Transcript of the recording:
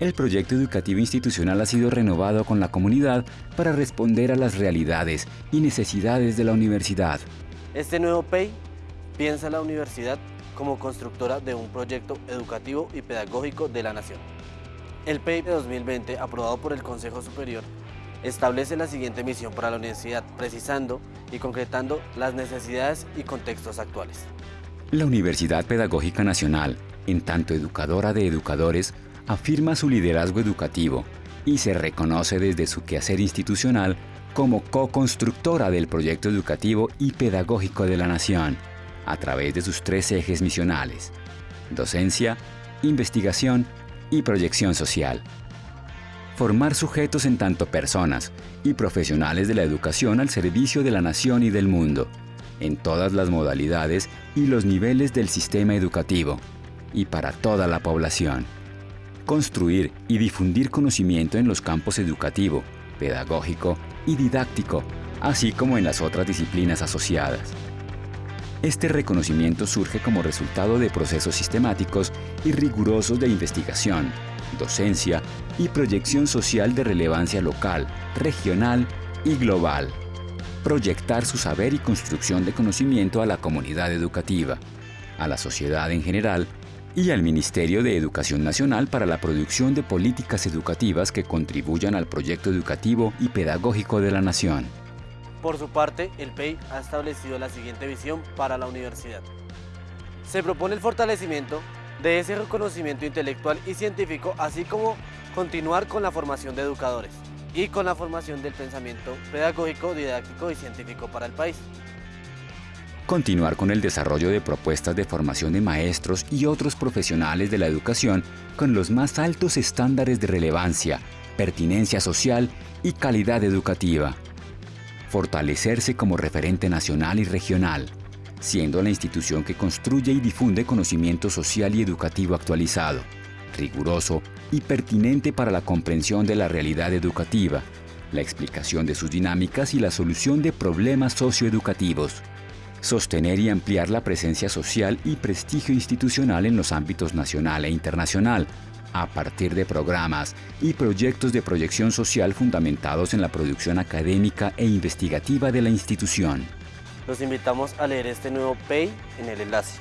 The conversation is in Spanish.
el proyecto educativo institucional ha sido renovado con la comunidad para responder a las realidades y necesidades de la universidad. Este nuevo PEI piensa la universidad como constructora de un proyecto educativo y pedagógico de la nación. El PEI de 2020, aprobado por el Consejo Superior, establece la siguiente misión para la universidad, precisando y concretando las necesidades y contextos actuales. La Universidad Pedagógica Nacional, en tanto educadora de educadores, afirma su liderazgo educativo y se reconoce desde su quehacer institucional como co-constructora del proyecto educativo y pedagógico de la nación, a través de sus tres ejes misionales, docencia, investigación y proyección social. Formar sujetos en tanto personas y profesionales de la educación al servicio de la nación y del mundo, en todas las modalidades y los niveles del sistema educativo, y para toda la población. Construir y difundir conocimiento en los campos educativo, pedagógico y didáctico, así como en las otras disciplinas asociadas. Este reconocimiento surge como resultado de procesos sistemáticos y rigurosos de investigación, docencia y proyección social de relevancia local, regional y global. Proyectar su saber y construcción de conocimiento a la comunidad educativa, a la sociedad en general y al Ministerio de Educación Nacional para la producción de políticas educativas que contribuyan al proyecto educativo y pedagógico de la nación. Por su parte, el PEI ha establecido la siguiente visión para la universidad. Se propone el fortalecimiento de ese reconocimiento intelectual y científico, así como continuar con la formación de educadores y con la formación del pensamiento pedagógico, didáctico y científico para el país. Continuar con el desarrollo de propuestas de formación de maestros y otros profesionales de la educación con los más altos estándares de relevancia, pertinencia social y calidad educativa. Fortalecerse como referente nacional y regional, siendo la institución que construye y difunde conocimiento social y educativo actualizado, riguroso y pertinente para la comprensión de la realidad educativa, la explicación de sus dinámicas y la solución de problemas socioeducativos sostener y ampliar la presencia social y prestigio institucional en los ámbitos nacional e internacional, a partir de programas y proyectos de proyección social fundamentados en la producción académica e investigativa de la institución. Los invitamos a leer este nuevo PEI en el enlace.